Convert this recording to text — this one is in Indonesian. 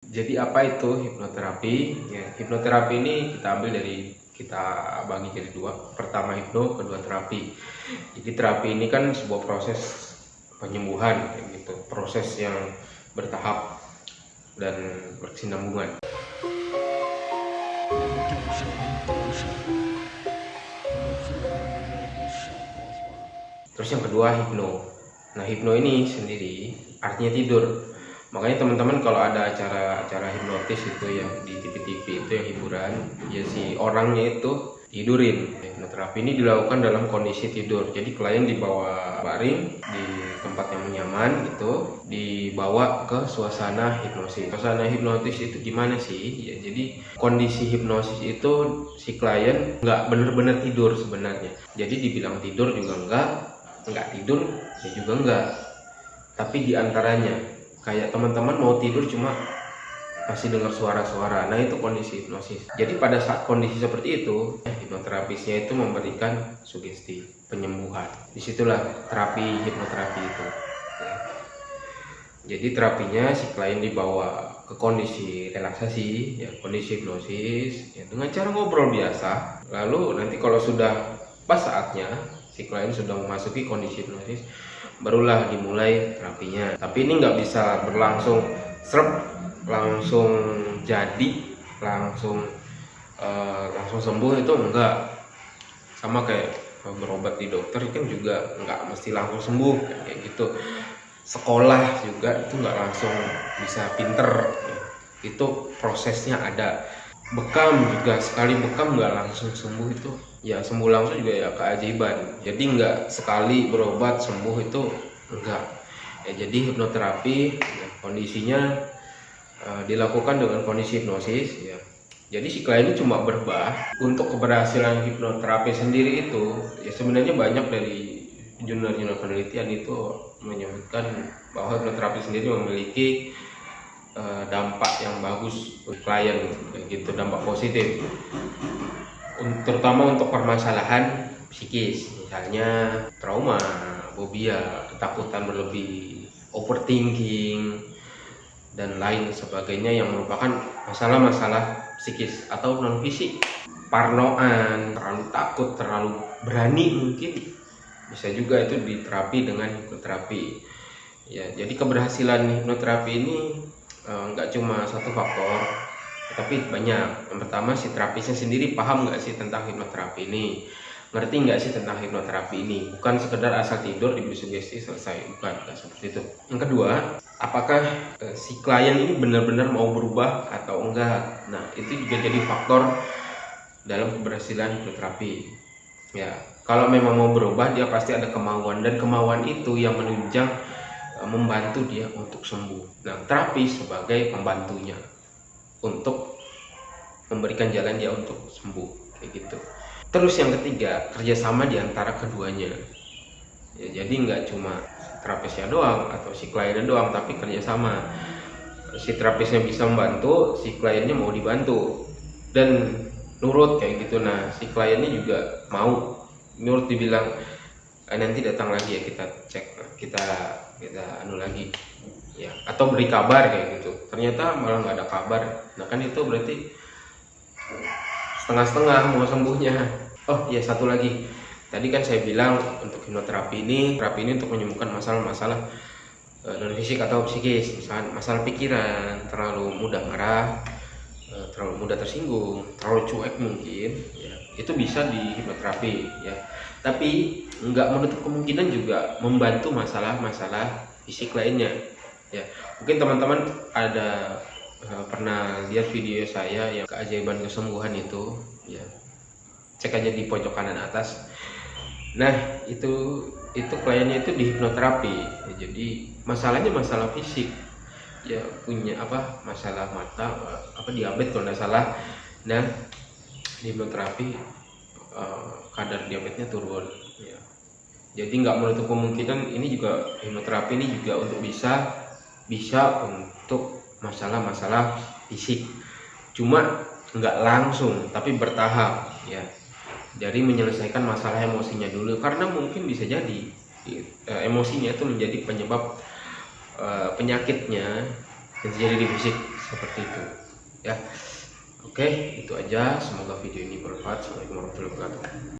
Jadi apa itu hipnoterapi? Ya, hipnoterapi ini kita ambil dari kita bagi jadi dua. Pertama hipno, kedua terapi. Jadi terapi ini kan sebuah proses penyembuhan, gitu. Proses yang bertahap dan berkesinambungan. Terus yang kedua hipno. Nah hipno ini sendiri artinya tidur makanya teman-teman kalau ada acara-acara hipnotis itu yang di TV-TV itu yang hiburan ya si orangnya itu tidurin. Hipnoterapi ini dilakukan dalam kondisi tidur. Jadi klien dibawa baring di tempat yang nyaman gitu dibawa ke suasana hipnosis. Suasana hipnotis itu gimana sih? Ya jadi kondisi hipnosis itu si klien nggak bener-bener tidur sebenarnya. Jadi dibilang tidur juga enggak nggak tidur ya juga enggak tapi di antaranya kayak teman-teman mau tidur cuma masih dengar suara-suara. Nah itu kondisi hipnosis. Jadi pada saat kondisi seperti itu hipnoterapisnya itu memberikan sugesti penyembuhan. Di situlah terapi hipnoterapi itu. Ya. jadi terapinya si klien dibawa ke kondisi relaksasi ya kondisi hipnosis ya, dengan cara ngobrol biasa. Lalu nanti kalau sudah pas saatnya si klien sudah memasuki kondisi hipnosis barulah dimulai terapinya tapi ini nggak bisa berlangsung serp langsung jadi langsung uh, langsung sembuh itu enggak sama kayak berobat di dokter kan juga nggak mesti langsung sembuh kayak gitu. Sekolah juga itu nggak langsung bisa pinter. Itu prosesnya ada bekam juga sekali bekam nggak langsung sembuh itu. Ya sembuh langsung juga ya keajaiban. Jadi nggak sekali berobat sembuh itu enggak ya jadi hipnoterapi ya, kondisinya uh, dilakukan dengan kondisi hipnosis ya. Jadi si klien ini cuma berbah untuk keberhasilan hipnoterapi sendiri itu ya sebenarnya banyak dari jurnal-jurnal penelitian itu menyebutkan bahwa hipnoterapi sendiri memiliki Eh, dampak yang bagus untuk klien gitu dampak positif. Terutama untuk permasalahan psikis misalnya trauma fobia ketakutan berlebih overthinking dan lain sebagainya yang merupakan masalah-masalah psikis atau non fisik. Parnoan terlalu takut terlalu berani mungkin. Bisa juga itu diterapi dengan hipnoterapi. Ya jadi keberhasilan hipnoterapi ini nggak e, cuma satu faktor tapi banyak. Yang pertama si terapisnya sendiri paham nggak sih tentang hipnoterapi ini? Ngerti nggak sih tentang hipnoterapi ini? Bukan sekedar asal tidur diberi sugesti selesai. Bukan nggak seperti itu. Yang kedua apakah e, si klien ini benar-benar mau berubah atau enggak? Nah itu juga jadi faktor dalam keberhasilan hipnoterapi. Ya kalau memang mau berubah dia pasti ada kemauan. Dan kemauan itu yang menunjang Eh, membantu dia untuk sembuh. Nah, terapi sebagai pembantunya untuk memberikan jalan dia untuk sembuh, kayak gitu. Terus yang ketiga, kerjasama di antara keduanya. Ya, jadi nggak cuma terapisnya doang atau si kliennya doang, tapi kerjasama. Si terapisnya bisa membantu, si kliennya mau dibantu dan nurut kayak gitu. Nah, si kliennya juga mau nurut dibilang eh, nanti datang lagi ya kita cek, kita kita anu lagi. Ya atau beri kabar kayak gitu. Ternyata malah nggak ada kabar. Nah kan itu berarti setengah-setengah mau sembuhnya. Oh ya satu lagi. Tadi kan saya bilang untuk hipnoterapi ini terapi ini untuk menyembuhkan masalah-masalah e, non fisik atau psikis. Misalnya masalah pikiran terlalu mudah marah e, terlalu mudah tersinggung terlalu cuek mungkin ya itu bisa di hipnoterapi ya. Tapi nggak menutup kemungkinan juga membantu masalah-masalah fisik lainnya ya. Mungkin teman-teman ada uh, pernah lihat video saya yang keajaiban kesembuhan itu ya. Cek aja di pojok kanan atas. Nah itu itu kliennya itu di hipnoterapi. Ya, jadi masalahnya masalah fisik. Ya punya apa masalah mata apa diabetes kalau nggak salah. Nah hipnoterapi uh, kadar diabetesnya turun ya. Jadi nggak menutup kemungkinan ini juga hipnoterapi ini juga untuk bisa bisa untuk masalah-masalah fisik. Cuma nggak langsung tapi bertahap ya. Jadi menyelesaikan masalah emosinya dulu karena mungkin bisa jadi eh, emosinya itu menjadi penyebab eh, penyakitnya yang terjadi di fisik seperti itu ya oke itu aja. Semoga video ini bermanfaat. Assalamualaikum warahmatullahi wabarakatuh